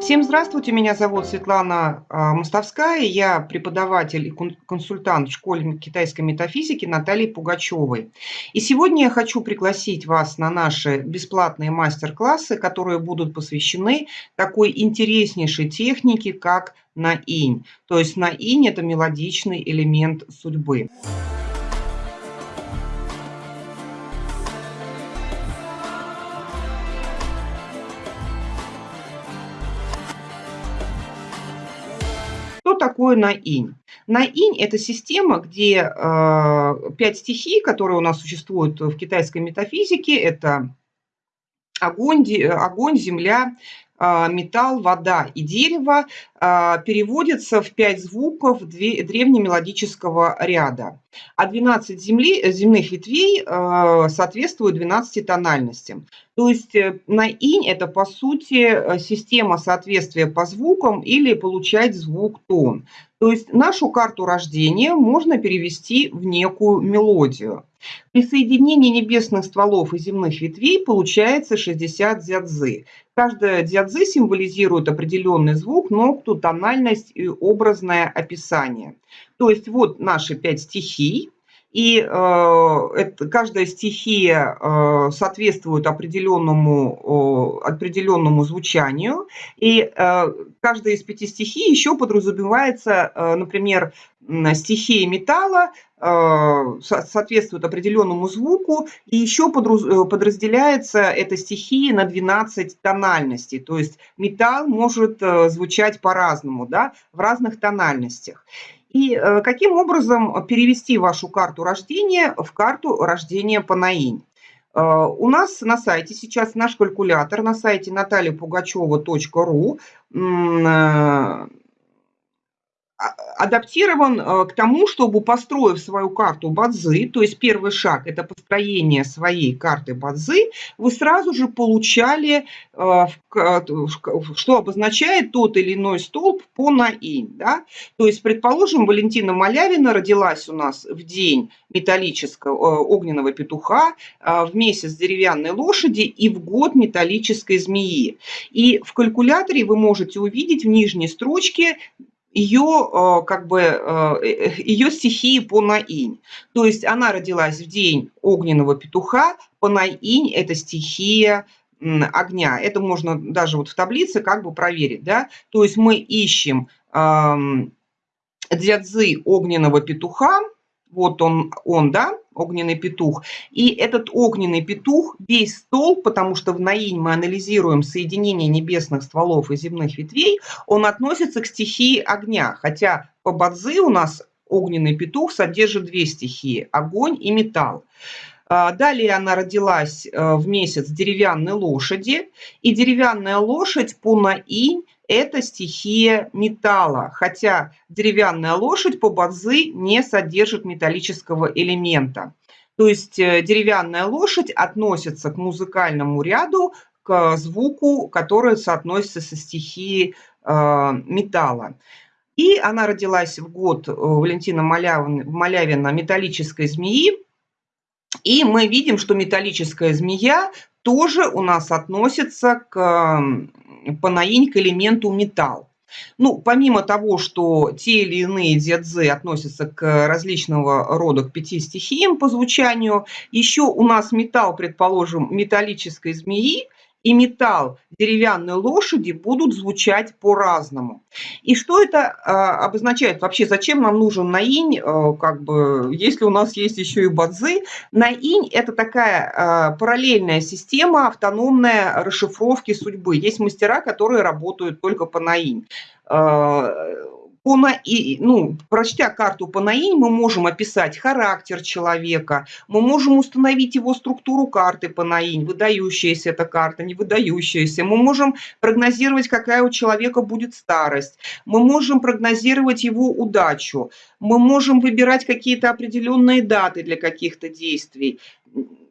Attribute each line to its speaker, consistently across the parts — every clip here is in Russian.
Speaker 1: Всем здравствуйте, меня зовут Светлана а, Мостовская, я преподаватель и консультант в школе китайской метафизики Натальи Пугачевой. И сегодня я хочу пригласить вас на наши бесплатные мастер-классы, которые будут посвящены такой интереснейшей технике, как наинь. То есть наинь – это мелодичный элемент судьбы. Такое наинь? Наинь – это система, где э, пять стихий, которые у нас существуют в китайской метафизике. Это огонь, огонь земля, а, металл, вода и дерево а, переводятся в пять звуков древнемелодического ряда, а 12 земли, земных ветвей а, соответствуют 12 тональностям. То есть э, на инь это по сути э, система соответствия по звукам или получать звук тон. То есть нашу карту рождения можно перевести в некую мелодию. При соединении небесных стволов и земных ветвей получается 60 дзядзы. Каждая дзядзы символизирует определенный звук, нокту, тональность и образное описание. То есть вот наши пять стихий. И э, это, каждая стихия э, соответствует определенному, э, определенному звучанию. И э, каждая из пяти стихий еще подразумевается, э, например, стихия металла э, соответствует определенному звуку, и еще э, подразделяется эта стихия на 12 тональностей. То есть металл может э, звучать по-разному, да, в разных тональностях. И э, каким образом перевести вашу карту рождения в карту рождения по наинь? Э, у нас на сайте сейчас наш калькулятор, на сайте натальяпугачева.ру адаптирован э, к тому, чтобы, построив свою карту Бадзи, то есть первый шаг – это построение своей карты Бадзи, вы сразу же получали, э, что обозначает тот или иной столб по наинь. Да? То есть, предположим, Валентина Малявина родилась у нас в день металлического э, огненного петуха, в месяц деревянной лошади и в год металлической змеи. И в калькуляторе вы можете увидеть в нижней строчке ее, э, как бы, э, э, ее стихии по наинь. То есть она родилась в день огненного петуха, по наинь это стихия огня. Это можно даже вот в таблице как бы проверить. Да? То есть мы ищем эм, дзядзы огненного петуха, вот он, он, да, огненный петух. И этот огненный петух, весь стол, потому что в Наинь мы анализируем соединение небесных стволов и земных ветвей, он относится к стихии огня. Хотя по Бадзи у нас огненный петух содержит две стихии – огонь и металл. А, далее она родилась э, в месяц деревянной лошади. И деревянная лошадь по наинь это стихия металла, хотя деревянная лошадь по бадзи не содержит металлического элемента. То есть э, деревянная лошадь относится к музыкальному ряду, к звуку, который соотносится со стихией э, металла. И она родилась в год Валентина Малявина «Металлической змеи». И мы видим, что металлическая змея тоже у нас относится к панаинь к элементу металл. Ну, помимо того, что те или иные дзядзы относятся к различного рода к пяти стихиям по звучанию, еще у нас металл, предположим, металлической змеи, и металл деревянной лошади будут звучать по-разному. И что это а, обозначает? Вообще, зачем нам нужен наинь, а, как бы, если у нас есть еще и бадзы? Наинь – это такая а, параллельная система автономная расшифровки судьбы. Есть мастера, которые работают только по наинь по наи, ну, прочтя карту по наинь, мы можем описать характер человека, мы можем установить его структуру карты по наинь, выдающаяся эта карта, не выдающаяся. Мы можем прогнозировать, какая у человека будет старость. Мы можем прогнозировать его удачу. Мы можем выбирать какие-то определенные даты для каких-то действий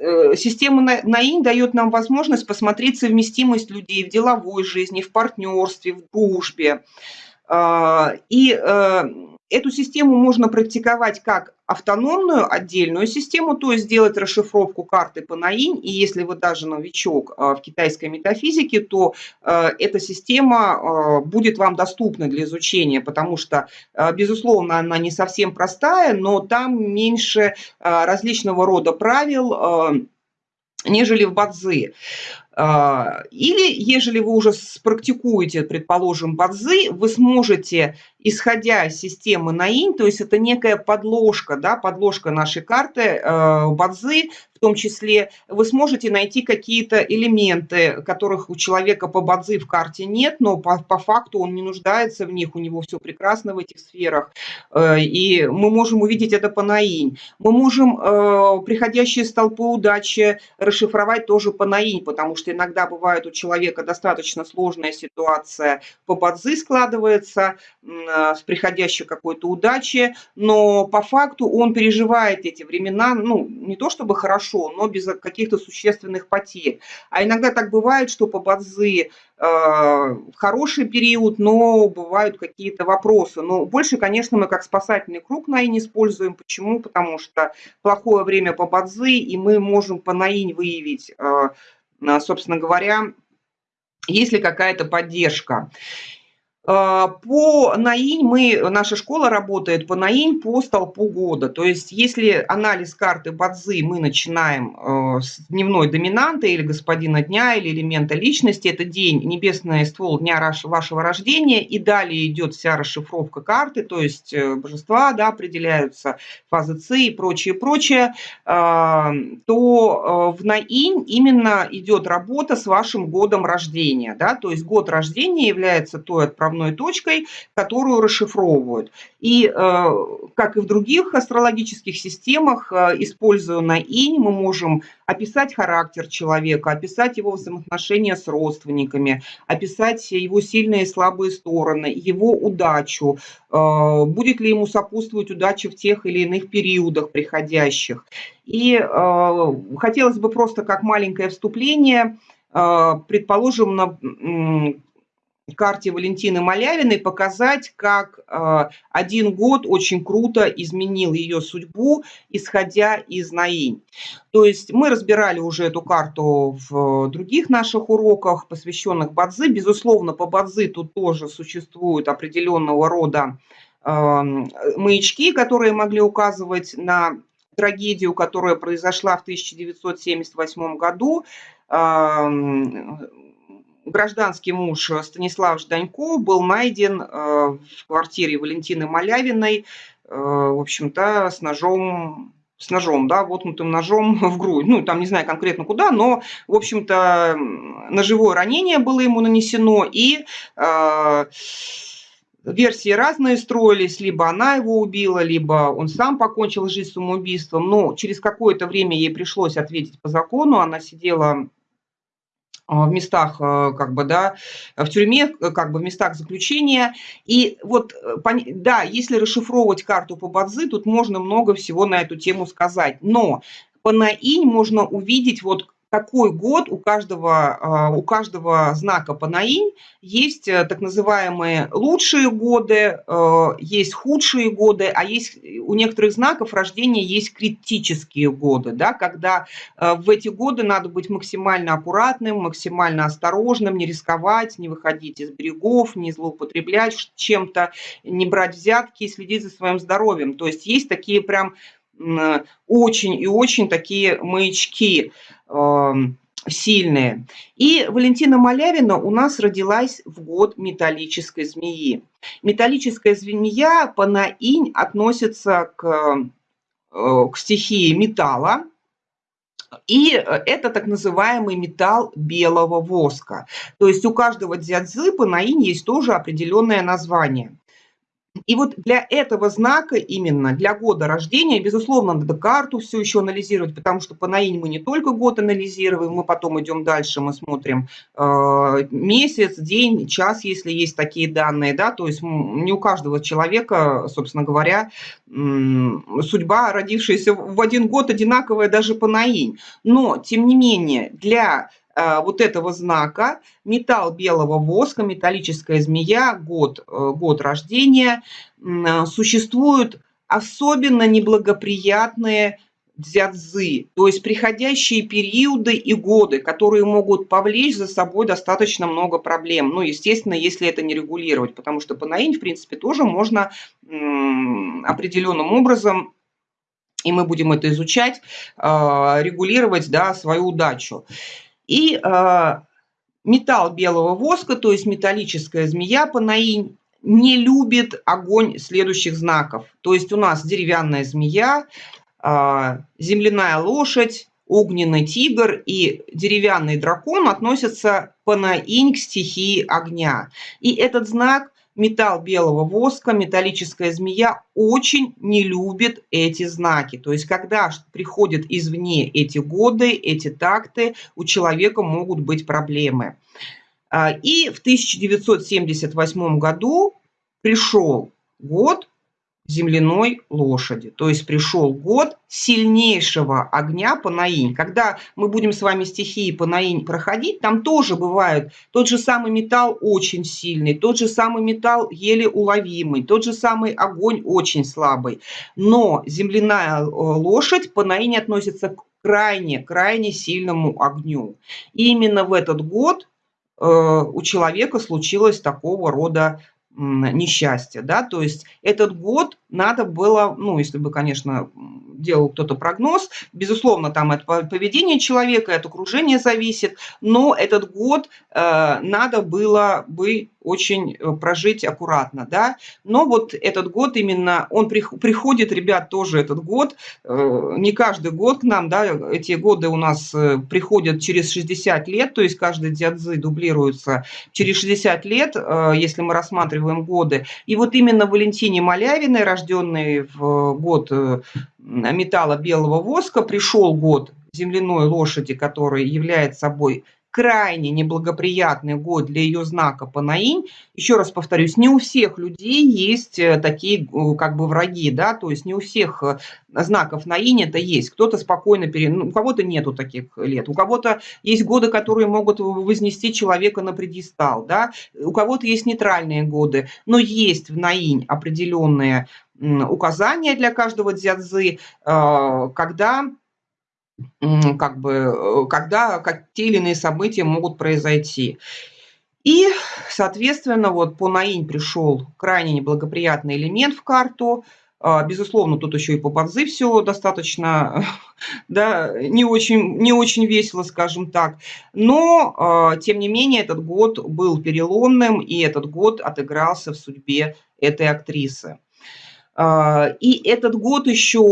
Speaker 1: э, система НАИН дает нам возможность посмотреть совместимость людей в деловой жизни, в партнерстве, в дружбе. А, и э, Эту систему можно практиковать как автономную отдельную систему, то есть сделать расшифровку карты по наинь, и если вы даже новичок а, в китайской метафизике, то а, эта система а, будет вам доступна для изучения, потому что, безусловно, она не совсем простая, но там меньше различного рода правил, нежели в бадзи. Или, ежели вы уже практикуете, предположим, бадзи, вы сможете исходя из системы Наинь, то есть это некая подложка, да, подложка нашей карты э, Бадзи, в том числе вы сможете найти какие-то элементы, которых у человека по Бадзи в карте нет, но по, по факту он не нуждается в них, у него все прекрасно в этих сферах, э, и мы можем увидеть это по Наинь. Мы можем э, приходящие столпы удачи расшифровать тоже по Наинь, потому что иногда бывает у человека достаточно сложная ситуация по Бадзи складывается, с приходящей какой-то удачи, но по факту он переживает эти времена, ну, не то чтобы хорошо, но без каких-то существенных потерь. А иногда так бывает, что по Бадзи э, хороший период, но бывают какие-то вопросы. Но больше, конечно, мы как спасательный круг наинь используем. Почему? Потому что плохое время по Бадзи, и мы можем по наинь выявить, э, собственно говоря, есть ли какая-то поддержка. А, по НАИНь мы, наша школа работает по НАИНь по столпу года. То есть если анализ карты Бадзи мы начинаем э, с дневной доминанты или господина дня, или элемента личности, это день, небесный ствол дня вашего рождения, и далее идет вся расшифровка карты, то есть э, божества да, определяются, фазы ЦИ и прочее, прочее, а, то э, в НАИНь именно идет работа с вашим годом рождения. Да? То есть год рождения является той отправной отправной точкой, которую расшифровывают. И, э, как и в других астрологических системах, э, используя на инь, мы можем описать характер человека, описать его взаимоотношения с родственниками, описать его сильные и слабые стороны, его удачу, э, будет ли ему сопутствовать удача в тех или иных периодах приходящих. И хотелось бы просто как маленькое вступление, предположим, на карте Валентины Малявиной показать, как э, один год очень круто изменил ее судьбу, исходя из Наинь. То есть мы разбирали уже эту карту в других наших уроках, посвященных Бадзи. Безусловно, по Бадзи тут тоже существуют определенного рода э, маячки, которые могли указывать на трагедию, которая произошла в 1978 году гражданский муж Станислав Жданько был найден э, в квартире Валентины Малявиной, э, в общем-то, с ножом с ножом, да, воткнутым ножом в грудь. Ну, там не знаю конкретно куда, но, в общем-то, ножевое ранение было ему нанесено, и э, версии разные строились, либо она его убила, либо он сам покончил жизнь самоубийством. Но через какое-то время ей пришлось ответить по закону, она сидела в местах, э, как бы, да, в тюрьме, как бы в местах заключения. И вот, э, да, если расшифровывать карту по Бадзи, тут можно много всего на эту тему сказать. Но по Наинь можно увидеть вот такой год у каждого, а, у каждого знака Панаинь есть э, так называемые лучшие годы, э, есть худшие годы, а есть у некоторых знаков рождения есть критические годы, да, когда э, в эти годы надо быть максимально аккуратным, максимально осторожным, не рисковать, не выходить из берегов, не злоупотреблять чем-то, не брать взятки и следить за своим здоровьем. То есть есть такие прям очень и очень такие маячки сильные. И Валентина Малявина у нас родилась в год металлической змеи. Металлическая змея по относится к, э, к стихии металла, и это так называемый металл белого воска. То есть у каждого дзядзы по есть тоже определенное название. И вот для этого знака именно, для года рождения, безусловно, надо карту все еще анализировать, потому что по наинь мы не только год анализируем, мы потом идем дальше, мы смотрим э, месяц, день, час, если есть такие данные, да, то есть не у каждого человека, собственно говоря, судьба, родившаяся в один год, одинаковая даже по наинь. Но, тем не менее, для вот этого знака, металл белого воска, металлическая змея, год, э, год рождения, э, существуют особенно неблагоприятные дзядзы, то есть приходящие периоды и годы, которые могут повлечь за собой достаточно много проблем. Ну, естественно, если это не регулировать, потому что панаинь, в принципе, тоже можно определенным образом и мы будем это изучать, регулировать да, свою удачу. И а, металл белого воска, то есть металлическая змея панаинь, не любит огонь следующих знаков. То есть у нас деревянная змея, а, земляная лошадь, огненный тигр и деревянный дракон относятся панаинь к стихии огня. И этот знак металл белого воска, металлическая змея очень не любит эти знаки. То есть, когда приходят извне эти годы, эти такты, у человека могут быть проблемы. А, и в 1978 году пришел год, земляной лошади. То есть пришел год сильнейшего огня Панаинь. Когда мы будем с вами стихии Панаинь проходить, там тоже бывает тот же самый металл очень сильный, тот же самый металл еле уловимый, тот же самый огонь очень слабый. Но земляная э, лошадь Панаинь относится к крайне-крайне сильному огню. И именно в этот год э, у человека случилось такого рода несчастье, да, то есть этот год надо было, ну, если бы, конечно, делал кто-то прогноз, безусловно, там от поведения человека, от окружения зависит, но этот год э, надо было бы очень э, прожить аккуратно, да. Но вот этот год именно, он приходит, ребят, тоже этот год, э, не каждый год к нам, да, эти годы у нас э, приходят через 60 лет, то есть каждый дядзы дублируется через 60 лет, если мы рассматриваем годы. И вот именно Валентине Малявиной, рожденной в год металла белого воска, пришел год земляной лошади, который является собой крайне неблагоприятный год для ее знака Панаинь. Еще раз повторюсь, не у всех людей есть э, такие э, как бы враги, да, то есть не у всех э, знаков Наинь это есть. Кто-то спокойно, пере... ну, у кого-то нету таких лет, у кого-то есть годы, которые могут вознести человека на предистал, да, у кого-то есть нейтральные годы, но есть в Наинь определенные указания для каждого дзядзы, когда как бы, э, когда как те или иные события могут произойти. И, соответственно, вот по Наинь пришел крайне неблагоприятный элемент в карту. А, безусловно, тут еще и по Бадзи все достаточно, да, не очень, не очень весело, скажем так. Но, а, тем не менее, этот год был переломным, и этот год отыгрался в судьбе этой актрисы. А, и этот год еще,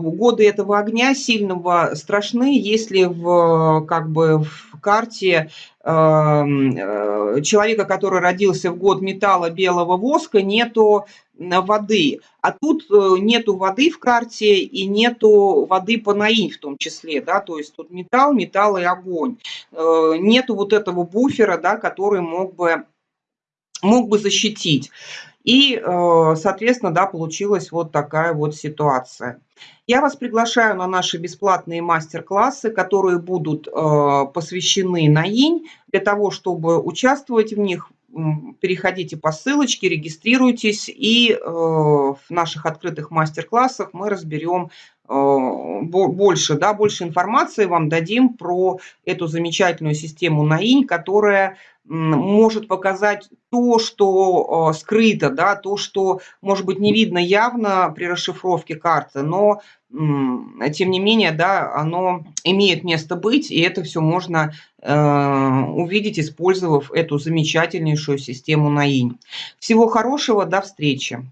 Speaker 1: годы этого огня сильного страшны, если в, как бы, в карте а, человека, который родился в год металла белого воска, нету воды. А тут э, нету воды в карте и нету воды по наинь в том числе, да, то есть тут металл, металл и огонь. Э, нету вот этого буфера, да, который мог бы, мог бы защитить. И, э, соответственно, да, получилась вот такая вот ситуация. Я вас приглашаю на наши бесплатные мастер-классы, которые будут э, посвящены НАИНь. Для того, чтобы участвовать в них, переходите по ссылочке, регистрируйтесь, и э, в наших открытых мастер-классах мы разберем больше, да, больше информации вам дадим про эту замечательную систему НАИНь, которая может показать то, что а, скрыто, да, то, что, может быть, не видно явно при расшифровке карты, но, тем не менее, да, оно имеет место быть, и это все можно э, увидеть, использовав эту замечательнейшую систему НАИНь. Всего хорошего, до встречи!